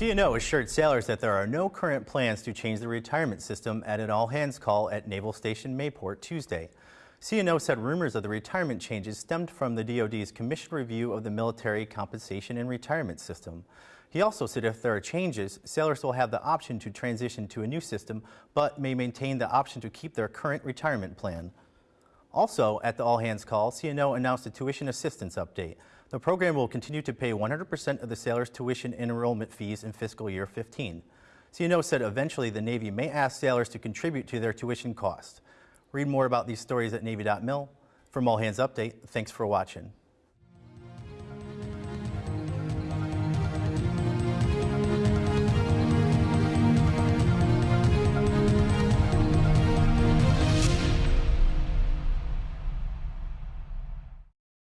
CNO assured sailors that there are no current plans to change the retirement system at an all-hands call at Naval Station Mayport Tuesday. CNO said rumors of the retirement changes stemmed from the DoD's commission review of the military compensation and retirement system. He also said if there are changes, sailors will have the option to transition to a new system, but may maintain the option to keep their current retirement plan. Also, at the all-hands call, CNO announced a tuition assistance update. The program will continue to pay 100% of the sailors' tuition and enrollment fees in fiscal year 15. CNO said eventually the Navy may ask sailors to contribute to their tuition costs. Read more about these stories at Navy.mil. From All Hands Update, thanks for watching.